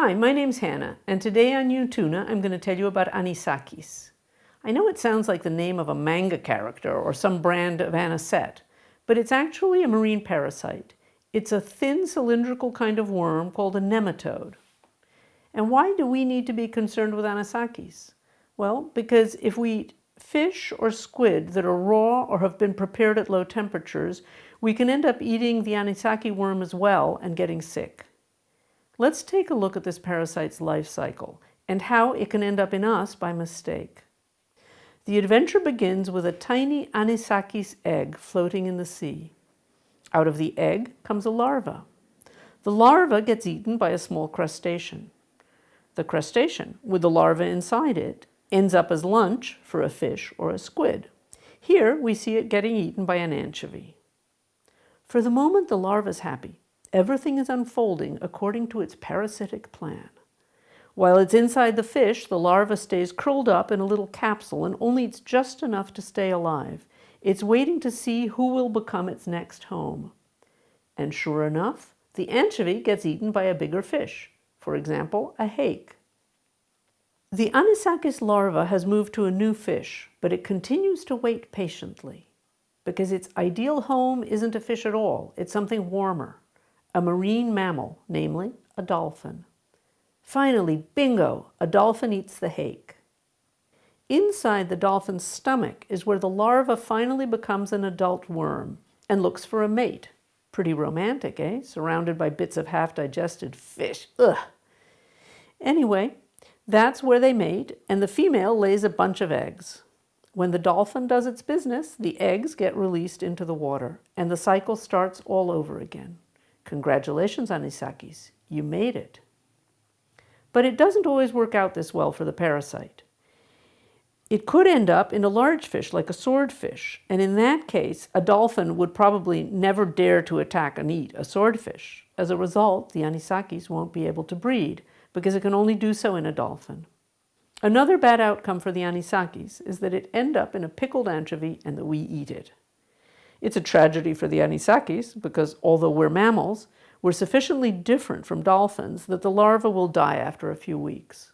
Hi, my name's Hannah, and today on Utuna I'm going to tell you about anisakis. I know it sounds like the name of a manga character or some brand of anisette, but it's actually a marine parasite. It's a thin cylindrical kind of worm called a nematode. And why do we need to be concerned with anisakis? Well, because if we eat fish or squid that are raw or have been prepared at low temperatures, we can end up eating the anisaki worm as well and getting sick. Let's take a look at this parasite's life cycle and how it can end up in us by mistake. The adventure begins with a tiny anisakis egg floating in the sea. Out of the egg comes a larva. The larva gets eaten by a small crustacean. The crustacean, with the larva inside it, ends up as lunch for a fish or a squid. Here we see it getting eaten by an anchovy. For the moment the larva is happy. Everything is unfolding according to its parasitic plan. While it's inside the fish, the larva stays curled up in a little capsule and only eats just enough to stay alive. It's waiting to see who will become its next home. And sure enough, the anchovy gets eaten by a bigger fish, for example, a hake. The anisakis larva has moved to a new fish, but it continues to wait patiently because its ideal home isn't a fish at all, it's something warmer a marine mammal, namely a dolphin. Finally, bingo, a dolphin eats the hake. Inside the dolphin's stomach is where the larva finally becomes an adult worm and looks for a mate. Pretty romantic, eh? Surrounded by bits of half-digested fish. Ugh. Anyway, that's where they mate, and the female lays a bunch of eggs. When the dolphin does its business, the eggs get released into the water, and the cycle starts all over again. Congratulations, anisakis, you made it. But it doesn't always work out this well for the parasite. It could end up in a large fish like a swordfish, and in that case, a dolphin would probably never dare to attack and eat a swordfish. As a result, the anisakis won't be able to breed because it can only do so in a dolphin. Another bad outcome for the anisakis is that it end up in a pickled anchovy and that we eat it. It's a tragedy for the anisakis because although we're mammals, we're sufficiently different from dolphins that the larva will die after a few weeks.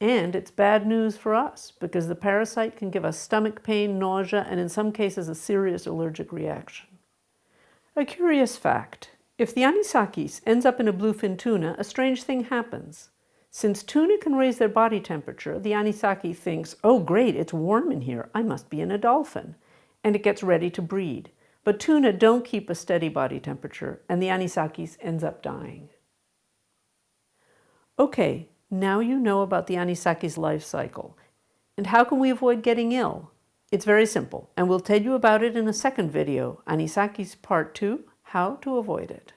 And it's bad news for us because the parasite can give us stomach pain, nausea, and in some cases a serious allergic reaction. A curious fact, if the anisakis ends up in a bluefin tuna, a strange thing happens. Since tuna can raise their body temperature, the anisaki thinks, oh great, it's warm in here, I must be in a dolphin and it gets ready to breed. But tuna don't keep a steady body temperature and the anisakis ends up dying. Okay, now you know about the anisaki's life cycle. And how can we avoid getting ill? It's very simple, and we'll tell you about it in a second video, Anisakis Part 2, How to Avoid It.